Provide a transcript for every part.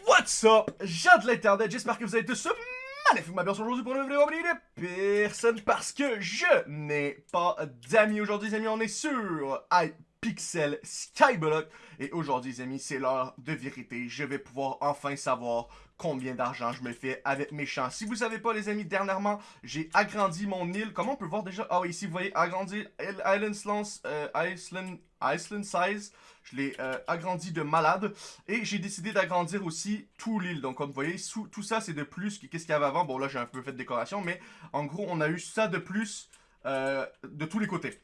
What's up, gens de l'internet, j'espère que vous allez tous magnifiquement bien aujourd'hui pour une vidéo de personne parce que je n'ai pas d'amis. Aujourd'hui les amis, on est sur iPixel Skyblock. Et aujourd'hui les amis c'est l'heure de vérité, je vais pouvoir enfin savoir combien d'argent je me fais avec mes champs. Si vous savez pas les amis, dernièrement j'ai agrandi mon île, comment on peut voir déjà, ah oui ici vous voyez agrandir Island, euh, Island, Island Size je l'ai euh, agrandi de malade. Et j'ai décidé d'agrandir aussi tout l'île. Donc comme vous voyez, tout ça c'est de plus qu'est-ce qu'il y avait avant. Bon là j'ai un peu fait de décoration, mais en gros on a eu ça de plus euh, de tous les côtés.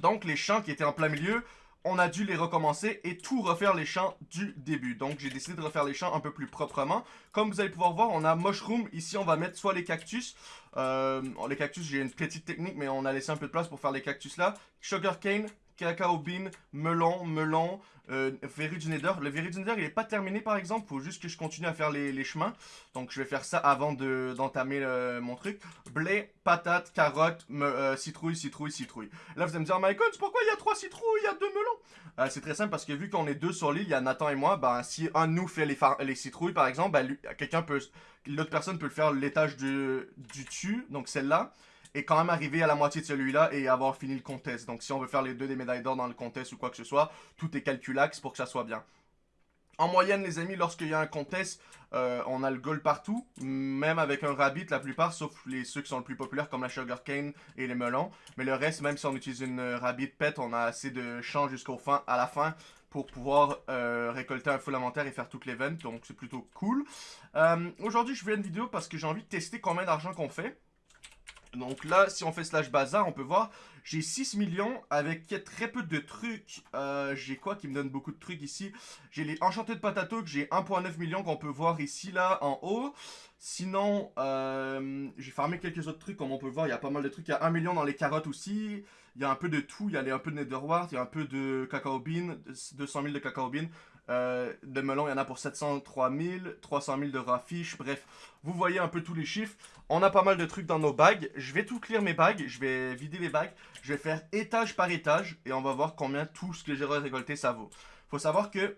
Donc les champs qui étaient en plein milieu, on a dû les recommencer et tout refaire les champs du début. Donc j'ai décidé de refaire les champs un peu plus proprement. Comme vous allez pouvoir voir, on a mushroom. Ici on va mettre soit les cactus. Euh, les cactus j'ai une petite technique mais on a laissé un peu de place pour faire les cactus là. Sugarcane, cacao bean, melon, melon, euh, nether. Le nether, il n'est pas terminé par exemple. Faut juste que je continue à faire les, chemins. Donc je vais faire ça avant d'entamer mon truc. Blé, patate, carotte, euh, citrouille, citrouille, citrouille. Là vous allez me dire, god, pourquoi il y a trois citrouilles, il y a deux melons? Euh, C'est très simple parce que vu qu'on est deux sur l'île, il y a Nathan et moi, ben si un de nous fait les, les citrouilles par exemple, ben, quelqu'un peut... L'autre personne peut le faire l'étage du, du dessus, donc celle-là et quand même arriver à la moitié de celui-là et avoir fini le contest. Donc si on veut faire les deux des médailles d'or dans le contest ou quoi que ce soit, tout est calculax pour que ça soit bien. En moyenne, les amis, lorsqu'il y a un contest, euh, on a le gold partout, même avec un rabbit, la plupart, sauf les ceux qui sont le plus populaires, comme la sugarcane et les melons. Mais le reste, même si on utilise une rabbit pet, on a assez de champs jusqu'au fin, à la fin pour pouvoir euh, récolter un full inventaire et faire toutes les ventes, donc c'est plutôt cool. Euh, aujourd'hui, je fais une vidéo parce que j'ai envie de tester combien d'argent qu'on fait. Donc là, si on fait slash bazar, on peut voir, j'ai 6 millions avec très peu de trucs. Euh, j'ai quoi qui me donne beaucoup de trucs ici? J'ai les enchantés de patato que j'ai 1.9 millions qu'on peut voir ici, là, en haut. Sinon, euh, j'ai farmé quelques autres trucs, comme on peut voir, il y a pas mal de trucs. Il y a 1 million dans les carottes aussi. Il y a un peu de tout, il y a un peu de netherwart, il y a un peu de cacao bean, 200 000 de cacao. Euh, de melon, il y en a pour 703 000, 300 000 de rafish, bref. Vous voyez un peu tous les chiffres. On a pas mal de trucs dans nos bagues. Je vais tout clear mes bagues, je vais vider les bagues. Je vais faire étage par étage et on va voir combien tout ce que j'ai récolté ça vaut. Faut savoir que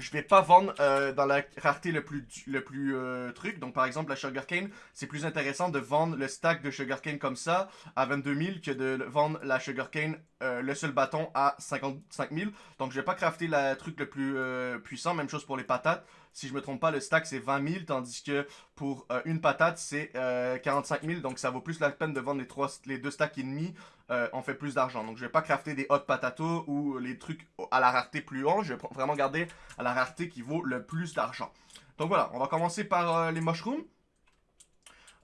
je vais pas vendre euh, dans la rareté le plus, le plus euh, truc. Donc, par exemple, la sugarcane, c'est plus intéressant de vendre le stack de sugarcane comme ça à 22 000 que de vendre la sugarcane, euh, le seul bâton à 55 000. Donc, je vais pas crafter le truc le plus puissant. Même chose pour les patates. Si je me trompe pas, le stack c'est 20 000, tandis que pour une patate c'est 45 000. Donc, ça vaut plus la peine de vendre les, trois, les deux stacks et demi euh, on fait plus d'argent. Donc je vais pas crafter des hot patato ou les trucs à la rareté plus haut. Je vais vraiment garder à la rareté qui vaut le plus d'argent. Donc voilà, on va commencer par euh, les mushrooms.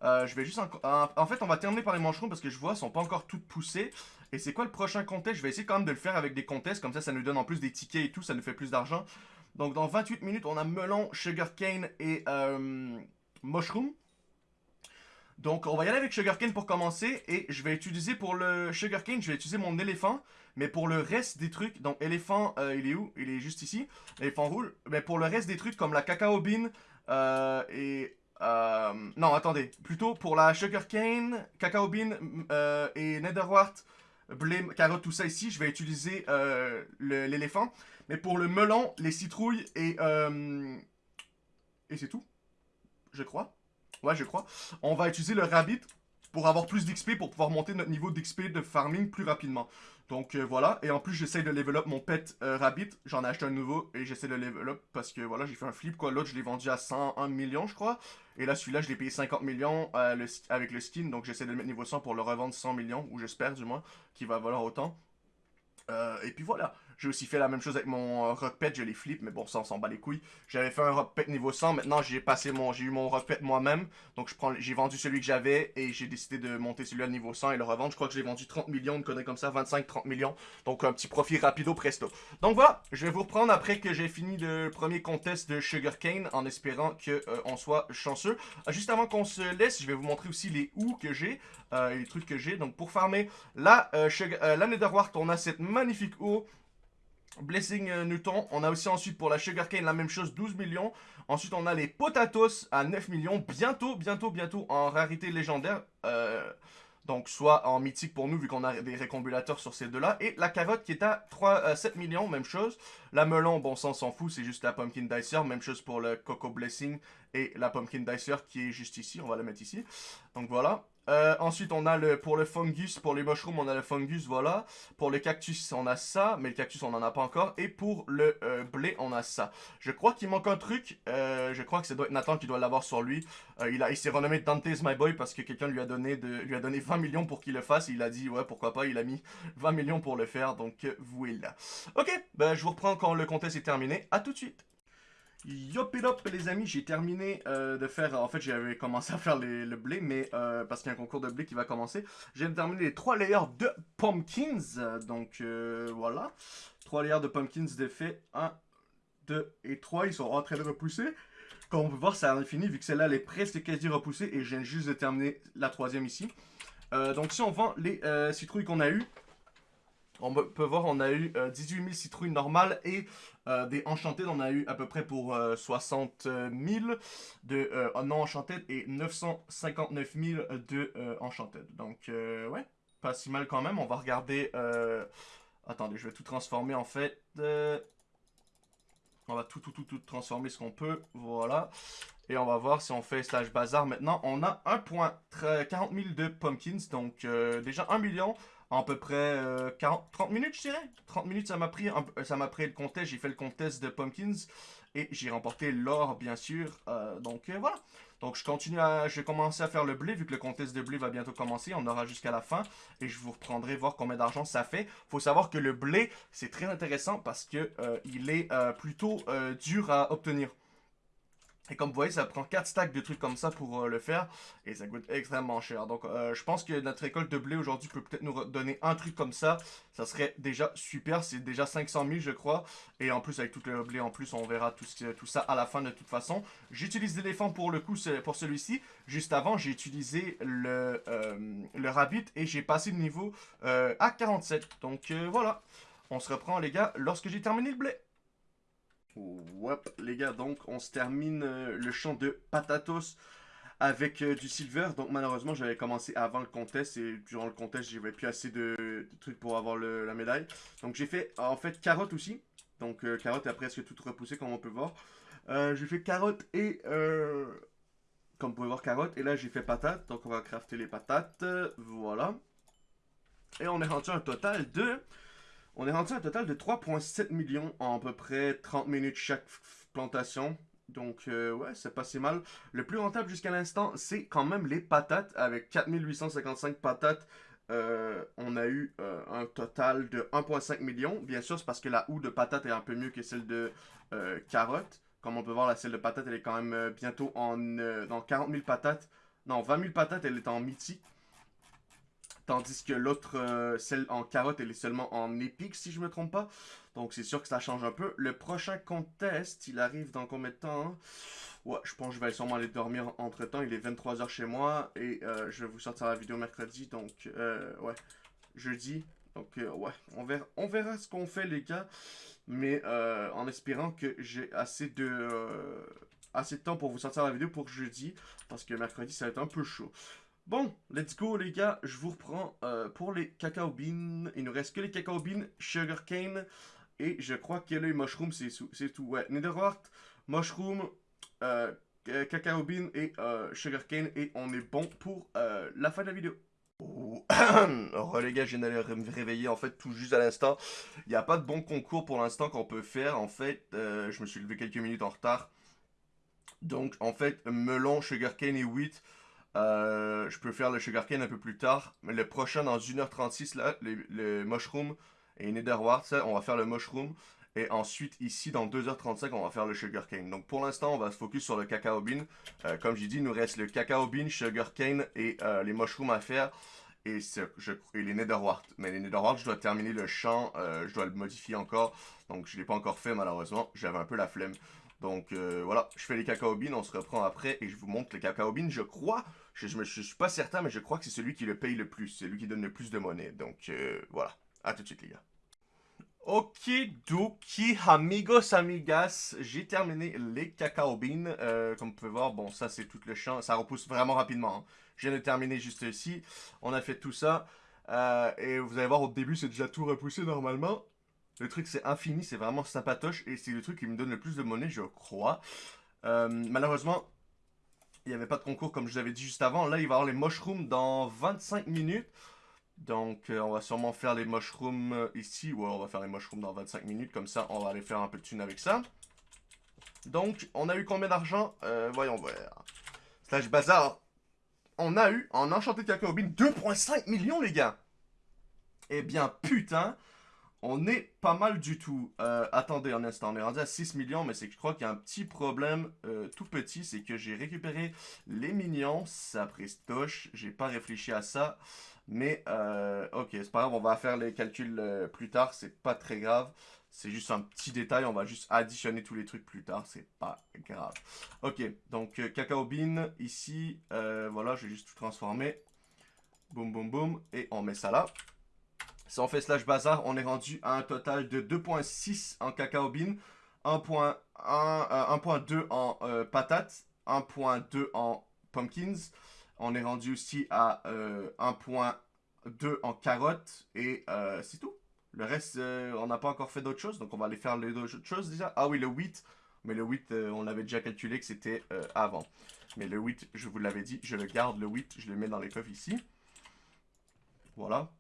Euh, je vais juste... En, fait, on va terminer par les mushrooms parce que je vois, elles sont pas encore toutes poussées. Et c'est quoi le prochain contest? Je vais essayer quand même de le faire avec des contests. Comme ça, ça nous donne en plus des tickets et tout. Ça nous fait plus d'argent. Donc dans 28 minutes, on a melon, sugarcane et mushroom. Donc, on va y aller avec Sugarcane pour commencer. Et je vais utiliser pour le Sugarcane, je vais utiliser mon éléphant. Mais pour le reste des trucs, donc éléphant, euh, il est où? Il est juste ici. Éléphant roule. Mais pour le reste des trucs comme la cacao bean euh, et... Euh, non, attendez. Plutôt pour la sugarcane, cacao bean et netherwart, blé, carotte, tout ça ici, je vais utiliser l'éléphant. Mais pour le melon, les citrouilles et... et c'est tout. Je crois. Ouais, je crois. On va utiliser le rabbit pour avoir plus d'XP, pour pouvoir monter notre niveau d'XP de farming plus rapidement. Donc euh, voilà, et en plus j'essaie de level up mon pet euh, rabbit, j'en ai acheté un nouveau et j'essaie de level up parce que voilà j'ai fait un flip quoi, l'autre je l'ai vendu à 101 millions je crois, et là celui-là je l'ai payé 50 millions euh, avec le skin, donc j'essaie de le mettre niveau 100 pour le revendre 100 millions, ou j'espère du moins qu'il va valoir autant. et puis voilà, j'ai aussi fait la même chose avec mon euh, Pet, je les flip, mais bon, ça, on s'en bat les couilles. J'avais fait un Pet niveau 100, maintenant j'ai passé mon, j'ai eu mon Pet moi-même. Donc j'ai vendu celui que j'avais et j'ai décidé de monter celui à niveau 100 et le revendre. Je crois que j'ai vendu 30 millions, une connerie comme ça, 25-30 millions. Donc un petit profit rapido presto. Donc voilà, je vais vous reprendre après que j'ai fini le premier contest de Sugarcane en espérant qu'on euh, soit chanceux. Euh, juste avant qu'on se laisse, je vais vous montrer aussi les ou que j'ai, les trucs que j'ai. Donc pour farmer la Netherwart, on a cette magnifique ou Blessing euh, Newton. On a aussi ensuite pour la Sugarcane la même chose, 12 millions. Ensuite, on a les Potatoes à 9 millions. Bientôt, bientôt, bientôt en rarité légendaire. Euh, Donc, soit en mythique pour nous, vu qu'on a des récombulateurs sur ces deux-là. Et la carotte qui est à 3, 7 euh, millions, même chose. La melon, bon, on s'en fout, c'est juste la pumpkin dicer. Même chose pour le coco blessing et la pumpkin dicer qui est juste ici. On va la mettre ici. Donc, voilà. Euh, ensuite, on a le pour le fungus, pour les mushrooms, on a le fungus, voilà. Pour le cactus, on a ça, mais le cactus, on n'en a pas encore. Et pour le euh, blé, on a ça. Je crois qu'il manque un truc. Euh, je crois que c'est Nathan qui doit l'avoir sur lui. il a, il s'est renommé Dante's My Boy parce que quelqu'un lui a donné lui a donné 20 millions pour qu'il le fasse. il a dit ouais pourquoi pas. Il a mis 20 millions pour le faire. Donc voilà. Ok, ben je vous reprends quand le contest est terminé. À tout de suite. Yop et hop les amis, j'ai terminé euh, de faire, en fait j'avais commencé à faire le blé, mais euh, parce qu'il y a un concours de blé qui va commencer, j'ai terminé les trois layers de pumpkins, donc euh, voilà, trois layers de pumpkins d'effet, 1, 2 et 3, ils sont en train de repousser, comme on peut voir ça a fini vu que celle-là elle est presque quasi repoussée et je viens juste de terminer la troisième ici, donc si on vend les citrouilles qu'on a eu, on peut voir, on a eu 18 000 citrouilles normales et euh, des Enchanted, on a eu à peu près pour 60 euh, 000 de euh, non Enchanted et 959 000 de Enchanted. Donc, ouais, pas si mal quand même. On va regarder... Attendez, je vais tout transformer en fait. On va tout, tout, tout, tout transformer ce qu'on peut. Voilà. Et on va voir si on fait stage bazar maintenant. On a 1.40 000 de pumpkins. Donc, déjà 1 million en peu près 40, euh, 30 minutes, je dirais. 30 minutes, ça m'a pris, ça m'a pris le contest. J'ai fait le contest de Pumpkins et j'ai remporté l'or, bien sûr. Euh, donc euh, voilà. Donc je continue à, je vais commencer à faire le blé vu que le contest de blé va bientôt commencer. On aura jusqu'à la fin et je vous reprendrai voir combien d'argent ça fait. Faut savoir que le blé c'est très intéressant parce que il est plutôt dur à obtenir. Et comme vous voyez, ça prend 4 stacks de trucs comme ça pour euh, le faire. Et ça coûte extrêmement cher. Donc euh, je pense que notre récolte de blé aujourd'hui peut peut-être nous donner un truc comme ça. Ça serait déjà super. C'est déjà 500 000 je crois. Et en plus avec tout le blé en plus, on verra tout, ça à la fin de toute façon. J'utilise l'éléphant pour le coup, pour celui-ci. Juste avant, j'ai utilisé le, euh, le rabbit et j'ai passé le niveau à 47. Donc voilà. On se reprend les gars lorsque j'ai terminé le blé. Wop, les gars, donc on se termine euh, le champ de Patatos avec euh, du silver. Donc malheureusement, j'avais commencé avant le contest et durant le contest, j'avais plus assez de, trucs pour avoir la médaille. Donc j'ai fait en fait carotte aussi. Donc euh, carotte a presque tout repoussé comme on peut voir. j'ai fait carotte et comme vous pouvez voir carotte et là j'ai fait patate. Donc on va crafter les patates. Voilà. Et on est rendu un total de on est rendu à un total de 3,7 millions en à peu près 30 minutes chaque plantation. Donc, euh, ouais, c'est pas si mal. Le plus rentable jusqu'à l'instant, c'est quand même les patates. Avec 4855 patates, euh, on a eu euh, un total de 1,5 million. Bien sûr, c'est parce que la houe de patates est un peu mieux que celle de carotte. Comme on peut voir, la celle de patates, elle est quand même bientôt en dans 40 000 patates. Non, 20 000 patates, elle est en mythique. Tandis que l'autre, euh, celle en carotte, elle est seulement en épique, si je me trompe pas. Donc c'est sûr que ça change un peu. Le prochain contest, il arrive dans combien de temps hein? Ouais, je pense que je vais sûrement aller dormir entre temps. Il est 23h chez moi et euh, je vais vous sortir la vidéo mercredi. Donc, euh, ouais, jeudi. Donc, ouais, on verra, on verra ce qu'on fait, les gars. Mais en espérant que j'ai assez de, assez de temps pour vous sortir la vidéo pour jeudi. Parce que mercredi, ça va être un peu chaud. Bon, let's go les gars, je vous reprends euh, pour les cacao beans. Il nous reste que les cacao beans, sugar cane et je crois que les mushroom c'est tout. Ouais, netherwart, mushroom, euh, cacao bean et euh, sugar cane et on est bon pour la fin de la vidéo. Oh, oh les gars, je viens d'aller me réveiller en fait tout juste à l'instant. Il n'y a pas de bon concours pour l'instant qu'on peut faire. En fait, je me suis levé quelques minutes en retard. Donc en fait, melon, sugarcane et wheat, euh, je peux faire le sugarcane un peu plus tard. Mais le prochain, dans 1h36, là, le, mushroom et netherwart, ça, on va faire le mushroom. Et ensuite, ici, dans 2h35, on va faire le sugarcane. Donc, pour l'instant, on va se focus sur le cacao bean. Euh, comme j'ai dit, il nous reste le cacao bean, sugarcane et euh, les mushrooms à faire. Et, je, et les. Mais les netherwart, je dois terminer le champ. je dois le modifier encore. Donc, je ne l'ai pas encore fait, malheureusement. J'avais un peu la flemme. Donc voilà, je fais les cacao beans, on se reprend après et je vous montre les cacao beans. Je crois, je, je, suis pas certain, mais je crois que c'est celui qui le paye le plus, c'est lui qui donne le plus de monnaie. Donc euh, voilà, à tout de suite les gars. Okidoki, amigos, amigas, j'ai terminé les cacao beans. Euh, comme vous pouvez voir, bon, ça c'est tout le champ, ça repousse vraiment rapidement. Hein. Je viens de terminer juste ici, on a fait tout ça. Euh, et vous allez voir, au début, c'est déjà tout repoussé normalement. Le truc, c'est infini, c'est vraiment sympatoche. Et c'est le truc qui me donne le plus de monnaie, je crois. Malheureusement, il n'y avait pas de concours, comme je vous avais dit juste avant. Là, il va y avoir les mushrooms dans 25 minutes. Donc, euh, on va sûrement faire les mushrooms euh, ici. Ouais, on va faire les mushrooms dans 25 minutes. Comme ça, on va aller faire un peu de thune avec ça. Donc, on a eu combien d'argent? Euh, Voyons voir. Slash bazar. On a eu, en enchanté de cacao bean, 2.5 millions, les gars. Eh bien, putain. On est pas mal du tout. attendez un instant, on est rendu à 6 millions, mais c'est que je crois qu'il y a un petit problème tout petit, c'est que j'ai récupéré les minions, ça prestoche, j'ai pas réfléchi à ça. Mais, euh, ok, c'est pas grave, on va faire les calculs euh, plus tard, c'est pas très grave. C'est juste un petit détail, on va juste additionner tous les trucs plus tard, c'est pas grave. Ok, donc euh, cacao bean, ici, voilà, je vais juste tout transformer. Boum, boum, boum, et on met ça là. Si on fait slash bazar, on est rendu à un total de 2.6 en cacao bean, 1.2 en patates, 1.2 en pumpkins, on est rendu aussi à 1.2 euh, en carottes et euh, c'est tout. Le reste, euh, on n'a pas encore fait d'autres choses, donc on va aller faire les autres choses déjà. Ah oui, le 8, mais le 8, on l'avait déjà calculé que c'était avant. Mais le 8, je vous l'avais dit, je le garde, le 8, je le mets dans les coffres ici. Voilà.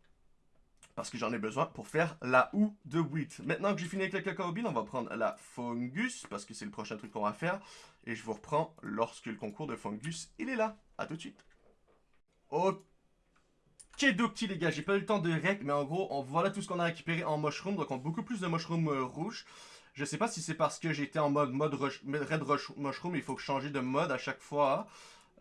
Parce que j'en ai besoin pour faire la houe de 8. Maintenant que j'ai fini avec le cacao on va prendre la fungus, parce que c'est le prochain truc qu'on va faire. Et je vous reprends lorsque le concours de fungus, il est là. A tout de suite. Ok, docti les gars, j'ai pas eu le temps de rec, mais en gros, on, voilà tout ce qu'on a récupéré en mushroom. Donc on a beaucoup plus de mushroom euh, rouge. Je sais pas si c'est parce que j'étais en mode, mode red rush, mushroom, il faut que je change de mode à chaque fois.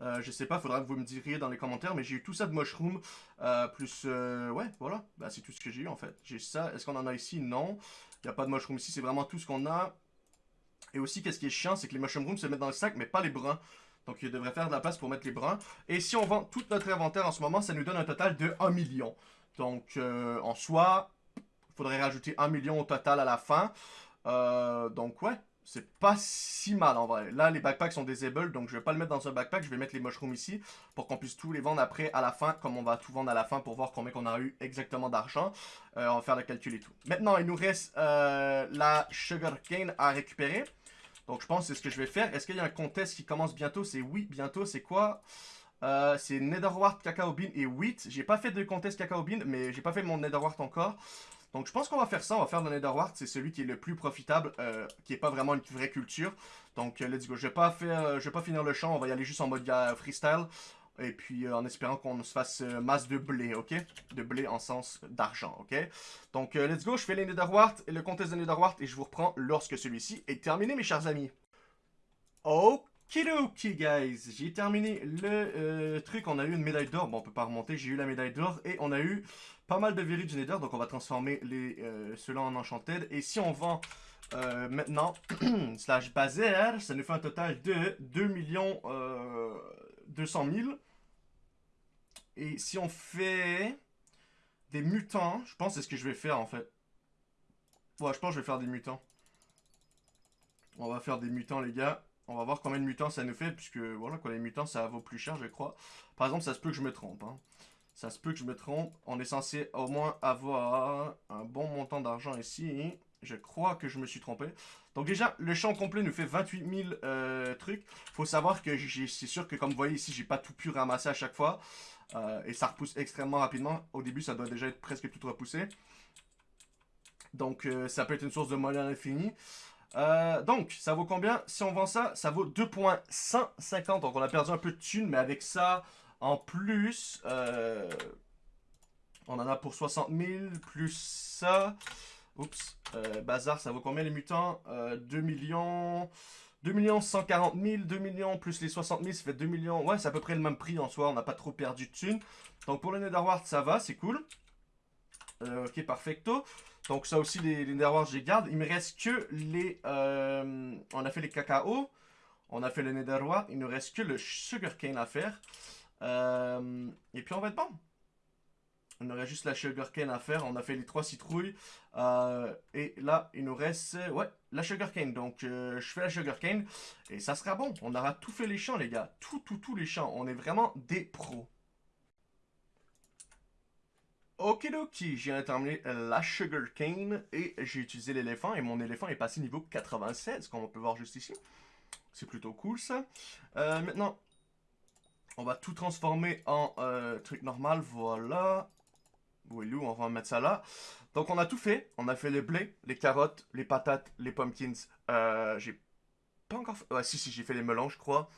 Euh, je sais pas, faudra que vous me diriez dans les commentaires, mais j'ai eu tout ça de mushroom, euh, plus, ouais, voilà, bah, c'est tout ce que j'ai eu en fait. J'ai ça, est-ce qu'on en a ici? Non, il n'y a pas de mushroom ici, c'est vraiment tout ce qu'on a. Et aussi, qu'est-ce qui est chiant, c'est que les mushrooms se mettent dans le sac, mais pas les bruns. Donc, il devrait faire de la place pour mettre les bruns. Et si on vend tout notre inventaire en ce moment, ça nous donne un total de 1 million. Donc, euh, en soi, il faudrait rajouter 1 million au total à la fin. Euh, donc, ouais, c'est pas si mal en vrai. Là, les backpacks sont disabled, donc je vais pas le mettre dans un backpack. Je vais mettre les mushrooms ici pour qu'on puisse tous les vendre après à la fin, comme on va tout vendre à la fin pour voir combien qu'on a eu exactement d'argent. Euh, on va faire le calcul et tout. Maintenant, il nous reste la sugarcane à récupérer. Donc je pense que c'est ce que je vais faire. Est-ce qu'il y a un contest qui commence bientôt? C'est oui, bientôt. C'est quoi? Euh, C'est Netherwart, Cacao Bean et Wheat. J'ai pas fait de contest Cacao Bean, mais j'ai pas fait mon Netherwart encore. Donc je pense qu'on va faire ça, on va faire le Netherwart, c'est celui qui est le plus profitable, euh, qui est pas vraiment une vraie culture. Donc euh, let's go, je vais pas je vais pas finir le champ, on va y aller juste en mode freestyle. Et puis euh, en espérant qu'on se fasse euh, masse de blé, ok? De blé en sens d'argent, ok? Donc euh, let's go, je fais les Netherwart et le contest de Netherwart et je vous reprends lorsque celui-ci est terminé, mes chers amis. Okidoki, guys. J'ai terminé le truc, on a eu une médaille d'or. Bon, on peut pas remonter, j'ai eu la médaille d'or et on a eu pas mal de du Nether. Donc on va transformer les ceux-là en Enchanted. Et si on vend maintenant, slash bazer, ça nous fait un total de 2 millions 200 000. Et si on fait des mutants, je pense c'est ce que je vais faire en fait. Ouais, je pense que je vais faire des mutants. On va faire des mutants les gars. On va voir combien de mutants ça nous fait, puisque voilà quoi, les mutants ça vaut plus cher je crois. Par exemple, ça se peut que je me trompe. Hein. Ça se peut que je me trompe. On est censé au moins avoir un bon montant d'argent ici. Je crois que je me suis trompé. Donc déjà, le champ complet nous fait 28 000 euh, trucs. Faut savoir que c'est sûr que comme vous voyez ici, j'ai pas tout pu ramasser à chaque fois. Euh, et ça repousse extrêmement rapidement. Au début, ça doit déjà être presque tout repoussé. Donc, euh, ça peut être une source de monnaie infinie. Euh, donc, ça vaut combien? Si on vend ça, ça vaut 2.150. Donc, on a perdu un peu de thunes, mais avec ça, en plus, on en a pour 60 000, plus ça. Oups, bazar, ça vaut combien les mutants? 2 millions... 2 millions 140 000, 2 millions plus les 60 000, ça fait 2 millions. Ouais, c'est à peu près le même prix en soi, on n'a pas trop perdu de thunes. Donc pour le Netherward, ça va, c'est cool. Euh, ok, perfecto. Donc ça aussi, les, les Netherward, je les garde. Il me reste que les... Euh, on a fait les cacao, on a fait le Netherward, il ne reste que le sugarcane à faire. Euh, et puis on va être bon. On aurait juste la sugarcane à faire. On a fait les trois citrouilles. Euh, et là, il nous reste, ouais, la sugarcane. Donc, je fais la sugarcane. Et ça sera bon. On aura tout fait les champs, les gars. Tout, tout, tous les champs. On est vraiment des pros. Okidoki, j'ai terminé la sugarcane et j'ai utilisé l'éléphant et mon éléphant est passé niveau 96, comme on peut voir juste ici. C'est plutôt cool ça. Euh, maintenant, on va tout transformer en truc normal, voilà. Willou, on va mettre ça là. Donc, on a tout fait. On a fait le blé, les carottes, les patates, les pumpkins. Euh, j'ai pas encore fait... Si, si, j'ai fait les melons, je crois.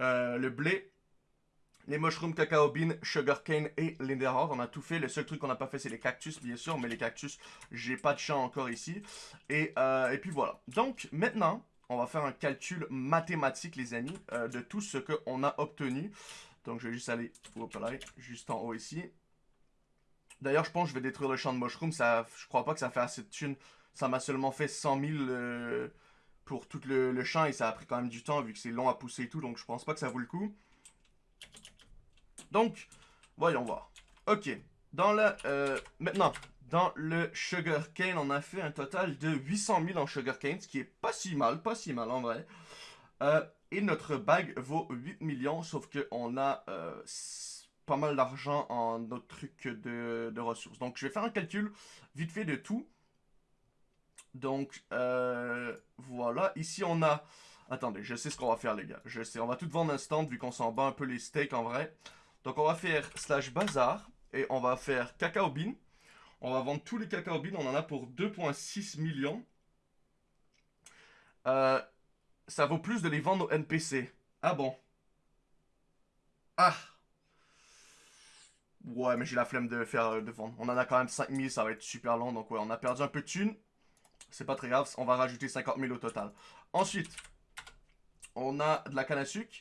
Euh, le blé, les mushrooms, cacao bean, sugarcane et linderhard. On a tout fait. Le seul truc qu'on n'a pas fait, c'est les cactus, bien sûr. Mais les cactus, j'ai pas de champ encore ici. Et, euh, et puis voilà. Donc, maintenant, on va faire un calcul mathématique, les amis, de tout ce qu'on a obtenu. Donc, je vais juste aller, hop là, juste en haut ici. D'ailleurs, je pense que je vais détruire le champ de mushroom. Ça, je crois pas que ça fait assez de thunes. Ça m'a seulement fait 100 000 euh, pour tout le, champ et ça a pris quand même du temps vu que c'est long à pousser et tout. Donc, je pense pas que ça vaut le coup. Donc, voyons voir. Ok. Euh, maintenant, dans le sugar cane, on a fait un total de 800 000 en sugar cane, ce qui est pas si mal, pas si mal en vrai. Euh, et notre bague vaut 8 millions, sauf qu'on a pas mal d'argent en notre truc de, ressources. Donc, je vais faire un calcul vite fait de tout. Donc, euh, voilà. Ici, on a... Attendez, je sais ce qu'on va faire, les gars. Je sais, on va tout vendre instant, vu qu'on s'en bat un peu les steaks, en vrai. Donc, on va faire slash bazar. Et on va faire cacao bean. On va vendre tous les cacao beans. On en a pour 2.6 millions. Euh, ça vaut plus de les vendre au NPC. Ah bon? Ah Ouais, mais j'ai la flemme de faire euh, de vendre. On en a quand même 5000, ça va être super long. Donc ouais, on a perdu un peu de thunes. C'est pas très grave, on va rajouter 50 000 au total. Ensuite, on a de la canne à sucre.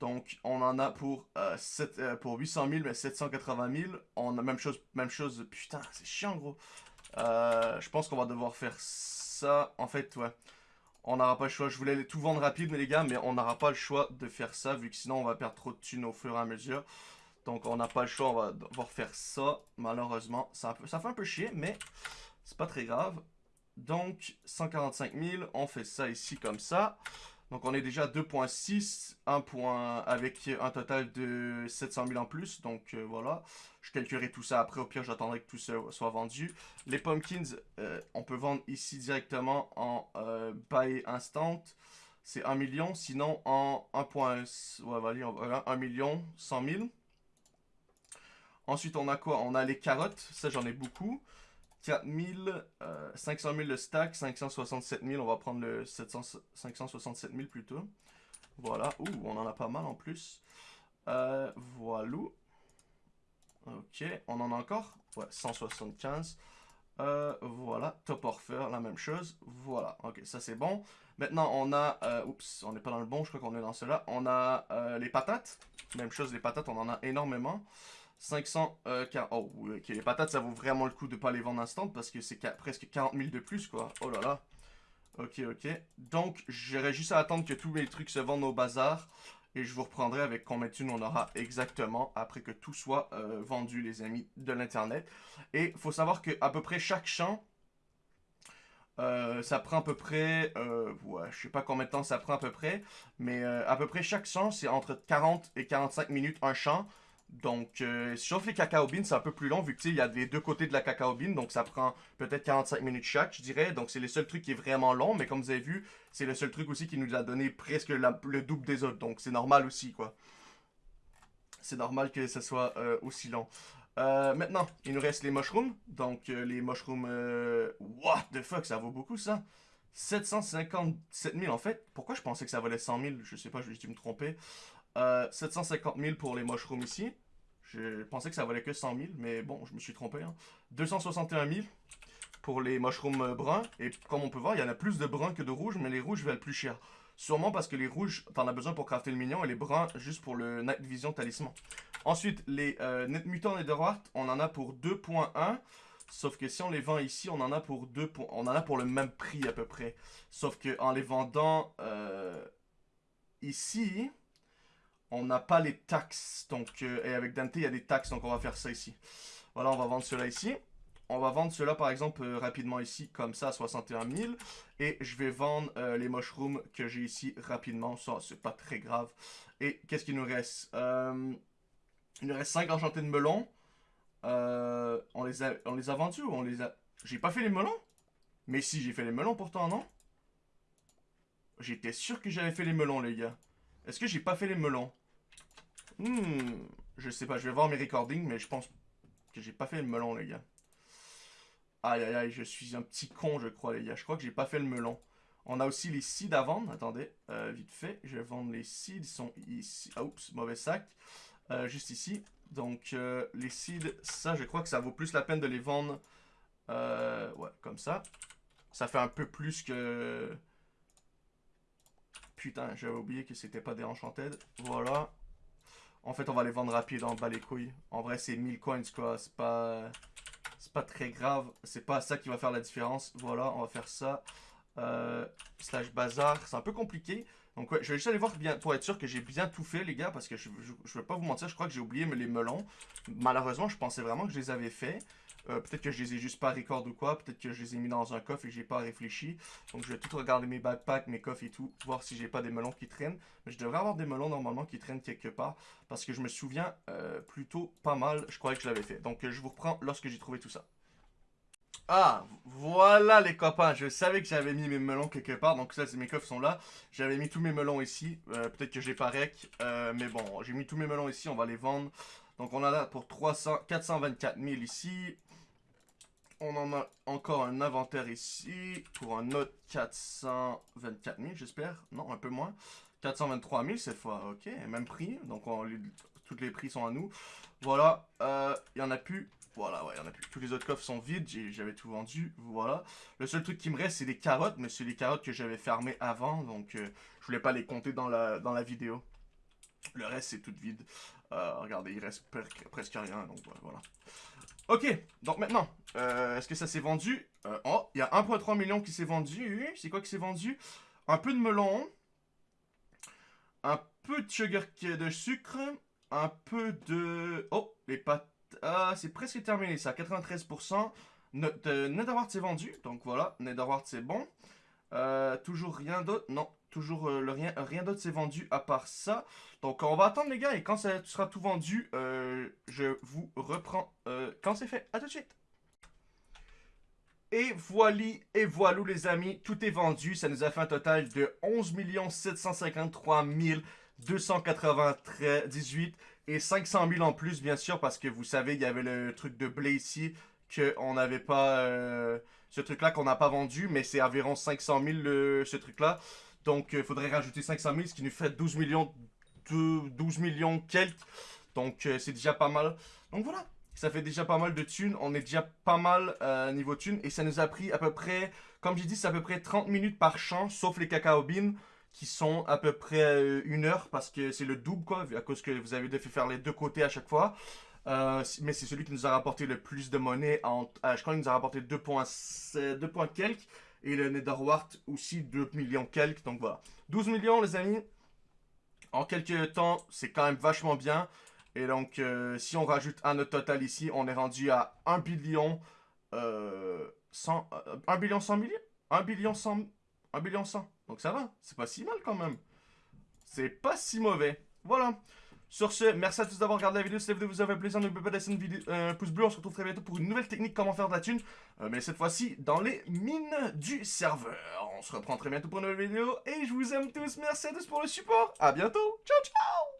Donc, on en a pour, euh, euh, pour 800 000, mais 780 000. On a même chose, même chose. Putain, c'est chiant, gros. je pense qu'on va devoir faire ça. En fait, ouais. On n'aura pas le choix. Je voulais tout vendre rapide, mais les gars, mais on n'aura pas le choix de faire ça, vu que sinon, on va perdre trop de thunes au fur et à mesure. Donc on n'a pas le choix, on va devoir faire ça. Malheureusement, ça, ça fait un peu chier, mais c'est pas très grave. Donc 145 000, on fait ça ici comme ça. Donc on est déjà à 2.6, un point avec un total de 700 000 en plus. Donc euh, voilà, je calculerai tout ça après. Au pire, j'attendrai que tout ça soit vendu. Les pumpkins, euh, on peut vendre ici directement en euh, instant. C'est 1 million, sinon en 1. Ouais, voilà, 1 million 100 000. Ensuite, on a quoi? On a les carottes. Ça, j'en ai beaucoup. 4000, 500 000 le stack, 567 000. On va prendre le 700, 567 000 plutôt. Voilà. Ouh, on en a pas mal en plus. Euh, voilà. Ok, on en a encore Ouais, 175. Euh, voilà, Top Orpher, la même chose. Voilà, ok, ça c'est bon. Maintenant, on a... Euh, oups, on n'est pas dans le bon, je crois qu'on est dans cela. On a euh, les patates. Même chose, les patates, on en a énormément. 500, euh, oh, ok, les patates, ça vaut vraiment le coup de pas les vendre instant parce que c'est presque 40 000 de plus, quoi. Oh là là. Ok, ok. Donc, j'aurais juste à attendre que tous mes trucs se vendent au bazar. Et je vous reprendrai avec combien de thunes on aura exactement après que tout soit euh, vendu, les amis, de l'Internet. Et il faut savoir que à peu près chaque champ, euh, ça prend à peu près, euh, ouais, je sais pas combien de temps ça prend à peu près, mais à peu près chaque champ, c'est entre 40 et 45 minutes un champ. Donc, euh, les cacao beans, c'est un peu plus long vu que il y a les deux côtés de la cacao bean. Donc, ça prend peut-être 45 minutes chaque, je dirais. Donc, c'est le seul truc qui est vraiment long. Mais comme vous avez vu, c'est le seul truc aussi qui nous a donné presque le double des autres. Donc, c'est normal aussi, quoi. C'est normal que ce soit euh, aussi long. Euh, maintenant, il nous reste les mushrooms. Donc, les mushrooms... what the fuck, ça vaut beaucoup, ça 757 000, en fait. Pourquoi je pensais que ça valait 100 000 Je sais pas, je vais me tromper. 750 000 pour les mushrooms ici. Je pensais que ça valait que 100 000, mais bon, je me suis trompé. 261 hein. 000 pour les mushrooms euh, bruns. Et comme on peut voir, il y en a plus de bruns que de rouges, mais les rouges valent plus cher. Sûrement parce que les rouges, t'en as besoin pour crafter le mignon, et les bruns, juste pour le Night Vision Talisman. Ensuite, les euh, Net Mutant Netherwart, on en a pour 2.1. Sauf que si on les vend ici, on en a pour 2 on en a pour le même prix à peu près. Sauf que en les vendant euh, ici, on n'a pas les taxes. Donc, euh, et avec Dante, il y a des taxes, donc on va faire ça ici. Voilà, on va vendre cela ici. On va vendre cela par exemple euh, rapidement ici, comme ça, à 61 000. Et je vais vendre euh, les mushrooms que j'ai ici rapidement. Ça, c'est pas très grave. Et qu'est-ce qu'il nous reste? Il nous reste 5 enchantés de melons. on, les a, on les a vendus ou on les a... J'ai pas fait les melons Mais si, j'ai fait les melons pourtant, non? J'étais sûr que j'avais fait les melons, les gars. Est-ce que j'ai pas fait les melons? Hmm, je sais pas, je vais voir mes recordings, mais je pense que j'ai pas fait le melon, les gars. Aïe, aïe, aïe, je suis un petit con, je crois, les gars. Je crois que j'ai pas fait le melon. On a aussi les seeds à vendre. Attendez, euh, vite fait. Je vais vendre les seeds. Ils sont ici. Ah, oups, mauvais sac. Euh, juste ici. Donc, euh, les seeds, ça, je crois que ça vaut plus la peine de les vendre. ouais, comme ça. Ça fait un peu plus que... Putain, j'avais oublié que c'était pas des enchanted. Voilà. En fait, on va les vendre rapide, en bas les couilles. En vrai, c'est 1000 coins, quoi. C'est pas... C'est pas très grave. C'est pas ça qui va faire la différence. Voilà, on va faire ça. Euh, slash bazar. C'est un peu compliqué. Donc je vais juste aller voir bien, pour être sûr que j'ai bien tout fait, les gars. Parce que je, je, je vais pas vous mentir, je crois que j'ai oublié les melons. Malheureusement, je pensais vraiment que je les avais faits. Euh, peut-être que je les ai juste pas record ou quoi. Peut-être que je les ai mis dans un coffre et j'ai pas réfléchi. Donc je vais tout regarder mes backpacks, mes coffres et tout. Voir si j'ai pas des melons qui traînent. Mais je devrais avoir des melons normalement qui traînent quelque part. Parce que je me souviens euh, plutôt pas mal. Je croyais que je l'avais fait. Donc je vous reprends lorsque j'ai trouvé tout ça. Ah, voilà les copains, je savais que j'avais mis mes melons quelque part, donc ça, mes coffres sont là. J'avais mis tous mes melons ici, euh, peut-être que j'ai pas rec, mais bon, j'ai mis tous mes melons ici, on va les vendre. Donc on a là pour 300, 424 000 ici, on en a encore un inventaire ici pour un autre 424 000, j'espère. Non, un peu moins. 423 000 cette fois, ok, même prix. Donc, on, les, prix sont à nous. Voilà, il euh, y en a plus. Voilà, ouais, il y en a plus. Tous les autres coffres sont vides, j'avais tout vendu, voilà. Le seul truc qui me reste, c'est les carottes, mais c'est les carottes que j'avais fermées avant, donc euh, je voulais pas les compter dans la, dans vidéo. Le reste, c'est tout vide. Euh, regardez, il reste presque rien, donc voilà. Ok, donc maintenant, euh, est-ce que ça s'est vendu? Euh, Oh, il y a 1.3 million qui s'est vendu. C'est quoi qui s'est vendu? Un peu de melon. Un peu de sugar de sucre. Un peu de... Oh, les pâtes... Ah, c'est presque terminé ça, 93%. Notre Netherwart s'est vendu, donc voilà, Netherwart c'est bon. Euh, toujours rien d'autre Non, toujours le rien, d'autre s'est vendu à part ça. Donc on va attendre les gars et quand ça sera tout vendu, je vous reprends quand c'est fait. À tout de suite et voilà, et voilà les amis, tout est vendu. Ça nous a fait un total de 11 753 298 et 500 000 en plus, bien sûr, parce que vous savez, il y avait le truc de blé ici, qu'on n'avait pas... Euh, ce truc-là qu'on n'a pas vendu, mais c'est environ 500 000 ce truc-là. Donc, il faudrait rajouter 500 000, ce qui nous fait 12 millions, de, 12 millions quelques. Donc, euh, c'est déjà pas mal. Donc, voilà. Ça fait déjà pas mal de thunes. On est déjà pas mal euh, niveau thunes. Et ça nous a pris à peu près, comme j'ai dit, c'est à peu près 30 minutes par champ, sauf les cacao beans qui sont à peu près euh, une heure parce que c'est le double quoi, à cause que vous avez fait faire les deux côtés à chaque fois. Euh, mais c'est celui qui nous a rapporté le plus de monnaie. Je crois qu'il nous a rapporté 2 points, 2 points quelques. Et le Netherwart aussi 2 millions quelques. Donc voilà. 12 millions les amis. En quelques temps, c'est quand même vachement bien. Et donc, euh, si on rajoute à notre total ici, on est rendu à 1 billion... Euh, 100, 1 euh, billion 100 millions 1 billion 100... 1 billion 100. Donc ça va, c'est pas si mal quand même. C'est pas si mauvais. Voilà. Sur ce, merci à tous d'avoir regardé la vidéo. Si la vidéo vous a fait plaisir, n'oubliez pas de laisser un pouce bleu. On se retrouve très bientôt pour une nouvelle technique comment faire de la thune. Euh, mais cette fois-ci, dans les mines du serveur. On se reprend très bientôt pour une nouvelle vidéo. Et je vous aime tous. Merci à tous pour le support. A bientôt. Ciao, ciao